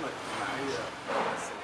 Look nice. Yeah.